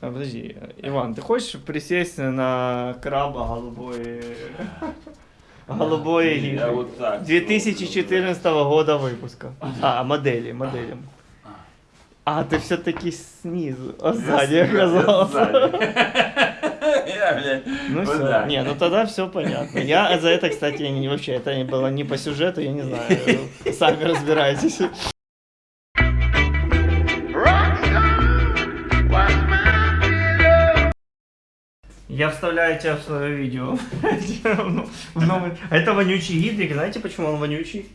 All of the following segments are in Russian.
Подожди, Иван, ты хочешь присесть на краба голубой... Голубой гидры? вот так. 2014 года выпуска. А, модели, модели. А, ты все-таки снизу, а сзади оказался. Ну все. Не, ну тогда все понятно. Я за это, кстати, вообще, это не было не по сюжету, я не знаю. Сами разбирайтесь. Я вставляю тебя в свое видео. Новый- А это вонючий гидрик. Знаете, почему он вонючий?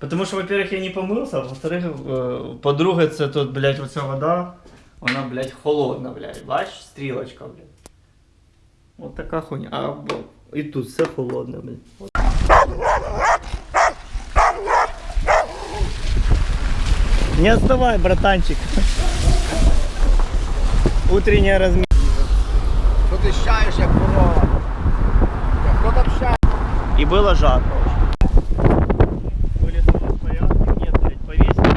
Потому что, во-первых, я не помылся, а во-вторых, э, подруга це тут, блядь, оця вода, вона, блядь, холодна, блядь. Бачиш, стрілочка, блядь. Вот така хуйня. А, і тут все холодне, блядь. Не отставай, братанчик. Утренняя разминка. Ти щаєш, як корова? Хто там щає? Было жарко очень. Были с тобой в порядке? Нет, блядь, повесили.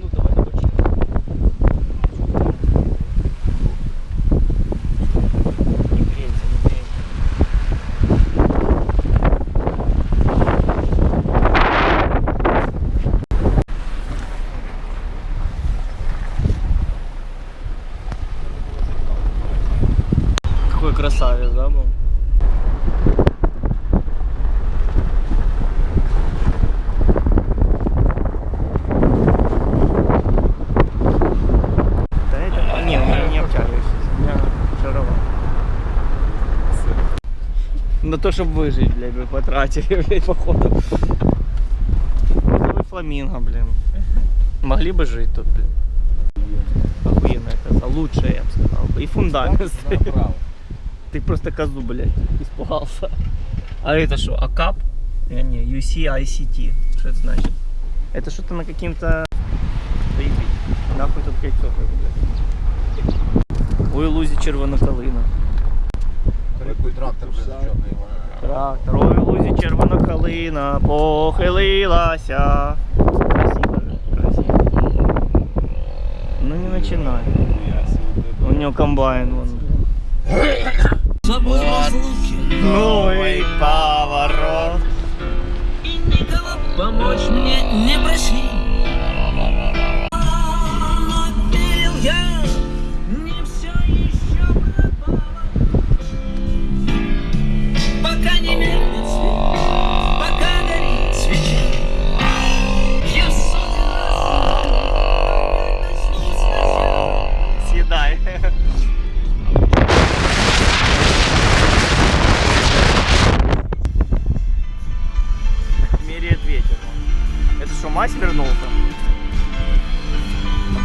Ну, давай на бочину. Не грейся, не грейся. Какой красавец, да, был? Да это... Не, у меня не обтягиваешься. У меня шаровар. На то, чтобы выжить, блядь, вы потратили, блядь, походу. Вы фламинго, блин. Могли бы жить тут, блин. Охуенная коза. Лучшая, я бы сказал. бы. И фундамент. Ты просто козу, блядь, испугался. А это что, АКАП? Не, не, UCICT. Что это значит? Это что-то на каким-то... Нахуй тут кольцо, блядь. Ой, лузі червона калина. Який трактор вже зачетний. Трактор, ой, лузі червона калина, похилилася. Красиво красиво. Ну не начинай. У него комбайн вон. Новый поворот. и никого помочь мне не проси.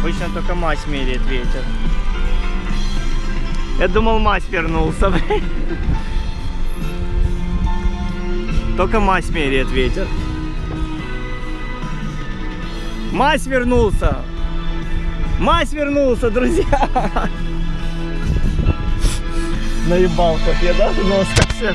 Обычно только мазь меряет ветер. Я думал, мазь вернулся. Только мазь меряет ветер. Мазь вернулся! Мазь вернулся, друзья! Наебал как я, да? Нос как все.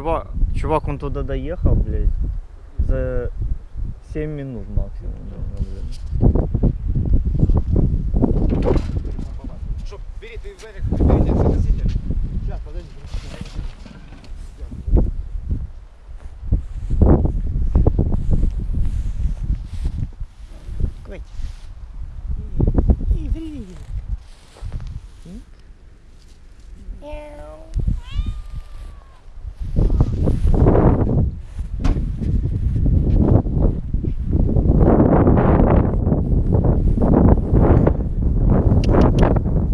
Чувак, чувак, он туда доехал, блядь, за 7 минут максимум. наверное, блядь. Що, бери, ти вверх, берите, заносите. Сейчас, подожди. И, привет.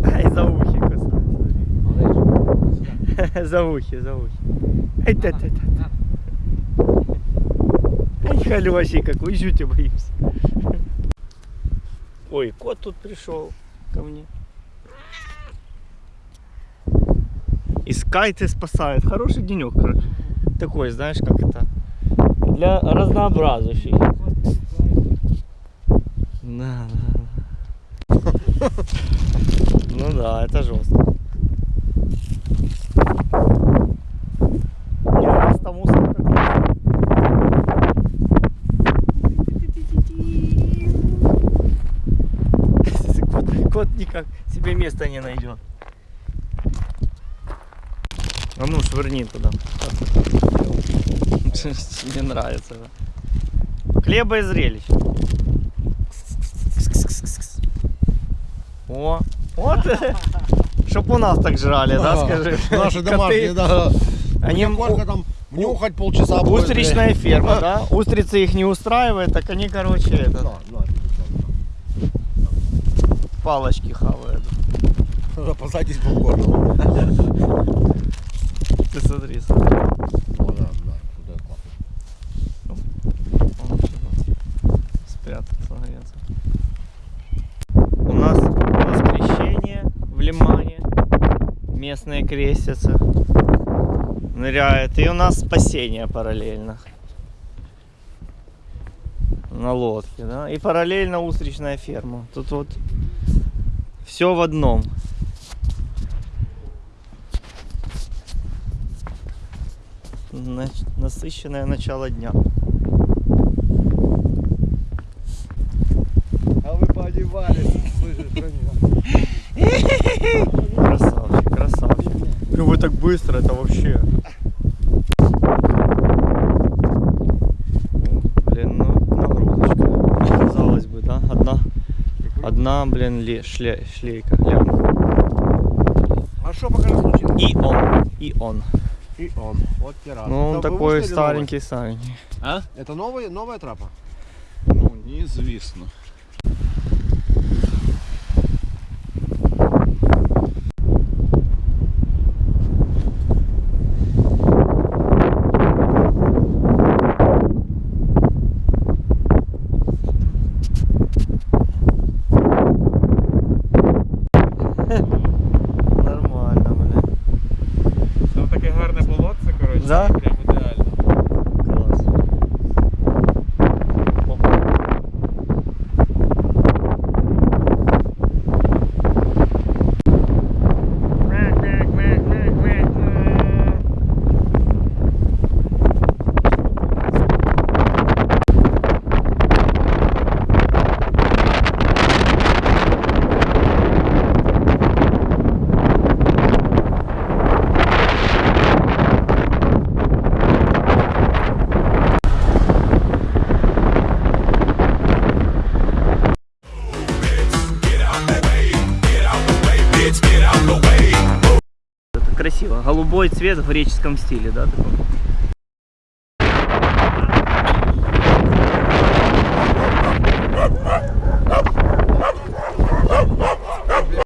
Ай, за ухи кусает, смотри. За ухи, за ухи. Ай, та, та, та. Ай, халёсий какой, жути боюсь. Ой, кот тут пришел ко мне. Искает и спасает. Хороший денек. Такой, знаешь, как это. Для разнообразующий. Да, да, да. Ну да, это жестко. Не, нас там мусор. Кот, кот никак себе места не найдет. А ну, швырни туда. Мне нравится. да. Хлеба и зрелищ. О, вот. Чтоб у нас так жрали, да, скажи? Наши домашние, да. Они сколько там нюхать полчаса будет, Устричная ферма, да? Устрицы их не устраивает, так они, короче, это, палочки хавают. на. Посадись попкорном. Ты смотри, смотри. О, да, да. Вот это классно. Он что-то спрятался, греться. У нас воскресенье в Лимане. Местные крестятся. Ныряют. И у нас спасение параллельно. На лодке, да? И параллельно устричная ферма. Тут вот все в одном. Насыщенное начало дня. Быстро, это вообще. Блин, ну нагрузочка. Казалось бы, да? Одна, одна, блин, ле, шле, шлейка, глянь. А что пока не случилось? И он, и он. И он. Вот пират. Ну, он Это такой старенький, старенький. А? Это новая, новая трапа? Ну, неізвісно. Красиво. Голубой цвет в греческом стиле, да, такой?